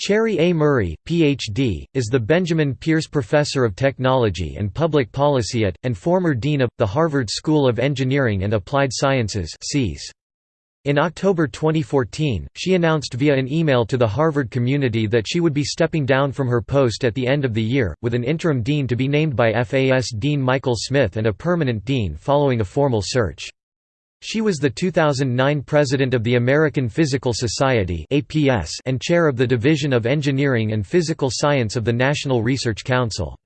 Cherry A. Murray, Ph.D., is the Benjamin Peirce Professor of Technology and Public Policy at, and former Dean of, the Harvard School of Engineering and Applied Sciences In October 2014, she announced via an email to the Harvard community that she would be stepping down from her post at the end of the year, with an interim dean to be named by FAS Dean Michael Smith and a permanent dean following a formal search. She was the 2009 President of the American Physical Society and Chair of the Division of Engineering and Physical Science of the National Research Council.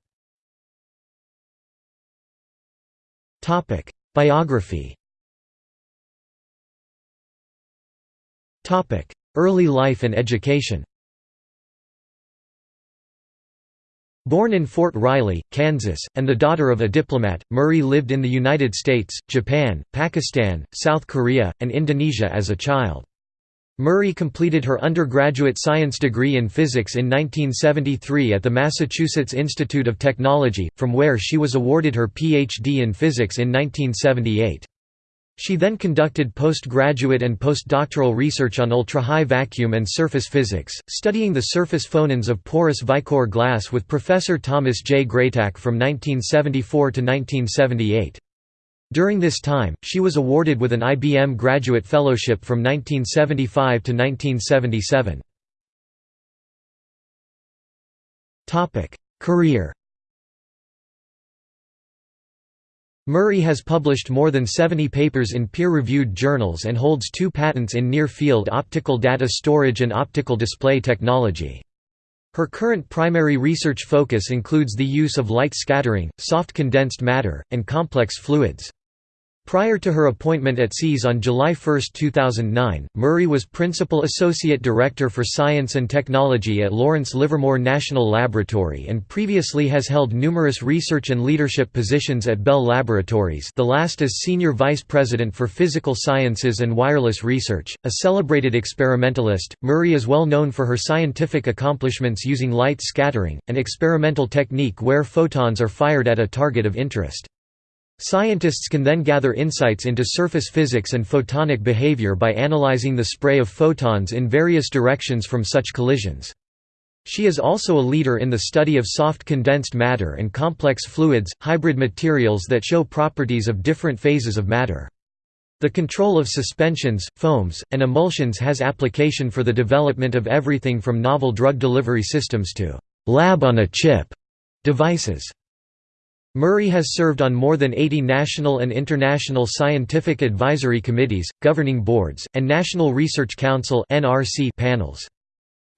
Biography Early life and education Born in Fort Riley, Kansas, and the daughter of a diplomat, Murray lived in the United States, Japan, Pakistan, South Korea, and Indonesia as a child. Murray completed her undergraduate science degree in physics in 1973 at the Massachusetts Institute of Technology, from where she was awarded her Ph.D. in physics in 1978. She then conducted postgraduate and postdoctoral research on ultra-high vacuum and surface physics, studying the surface phonons of porous Vycor glass with Professor Thomas J. Greytak from 1974 to 1978. During this time, she was awarded with an IBM Graduate Fellowship from 1975 to 1977. Career Murray has published more than 70 papers in peer-reviewed journals and holds two patents in near-field optical data storage and optical display technology. Her current primary research focus includes the use of light scattering, soft condensed matter, and complex fluids. Prior to her appointment at SEAS on July 1, 2009, Murray was Principal Associate Director for Science and Technology at Lawrence Livermore National Laboratory and previously has held numerous research and leadership positions at Bell Laboratories the last as Senior Vice President for Physical Sciences and Wireless Research. A celebrated experimentalist, Murray is well known for her scientific accomplishments using light scattering, an experimental technique where photons are fired at a target of interest. Scientists can then gather insights into surface physics and photonic behavior by analyzing the spray of photons in various directions from such collisions. She is also a leader in the study of soft condensed matter and complex fluids, hybrid materials that show properties of different phases of matter. The control of suspensions, foams, and emulsions has application for the development of everything from novel drug delivery systems to «lab-on-a-chip» devices. Murray has served on more than 80 national and international scientific advisory committees, governing boards, and National Research Council panels.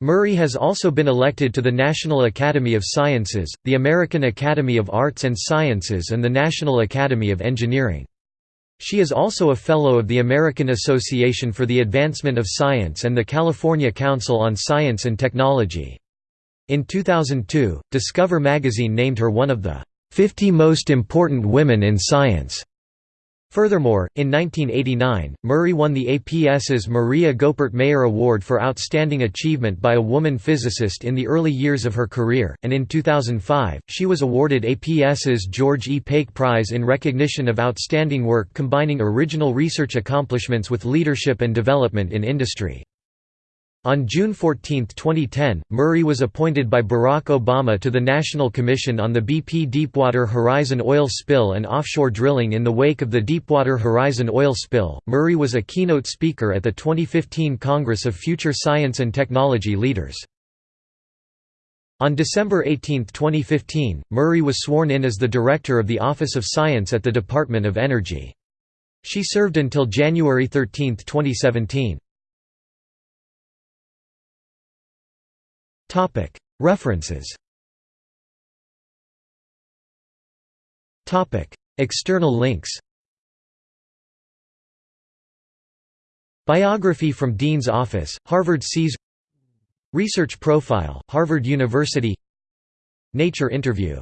Murray has also been elected to the National Academy of Sciences, the American Academy of Arts and Sciences and the National Academy of Engineering. She is also a Fellow of the American Association for the Advancement of Science and the California Council on Science and Technology. In 2002, Discover magazine named her one of the 50 Most Important Women in Science. Furthermore, in 1989, Murray won the APS's Maria Goeppert Mayer Award for Outstanding Achievement by a Woman Physicist in the early years of her career, and in 2005, she was awarded APS's George E. Pake Prize in recognition of outstanding work combining original research accomplishments with leadership and development in industry. On June 14, 2010, Murray was appointed by Barack Obama to the National Commission on the BP Deepwater Horizon oil spill and offshore drilling in the wake of the Deepwater Horizon oil spill. Murray was a keynote speaker at the 2015 Congress of Future Science and Technology Leaders. On December 18, 2015, Murray was sworn in as the Director of the Office of Science at the Department of Energy. She served until January 13, 2017. References. External links. Biography from Dean's Office, Harvard SEAS Research Profile, Harvard University. Nature Interview